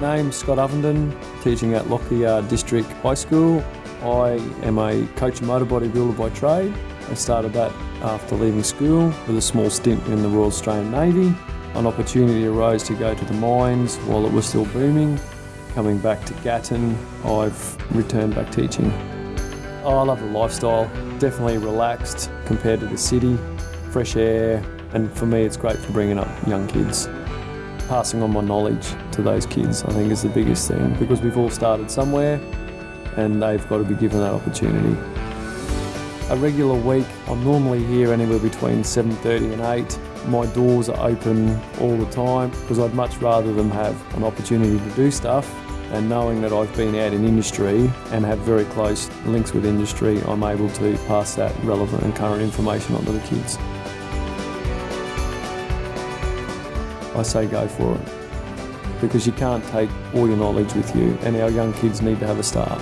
Name's Scott Ovenden, teaching at Lockyer District High School. I am a coach and motor bodybuilder by trade. I started that after leaving school with a small stint in the Royal Australian Navy. An opportunity arose to go to the mines while it was still booming. Coming back to Gatton, I've returned back teaching. Oh, I love the lifestyle, definitely relaxed compared to the city, fresh air, and for me it's great for bringing up young kids passing on my knowledge to those kids, I think is the biggest thing because we've all started somewhere and they've got to be given that opportunity. A regular week, I'm normally here anywhere between 7.30 and 8. My doors are open all the time because I'd much rather them have an opportunity to do stuff and knowing that I've been out in industry and have very close links with industry, I'm able to pass that relevant and current information on to the kids. I say go for it. Because you can't take all your knowledge with you and our young kids need to have a start.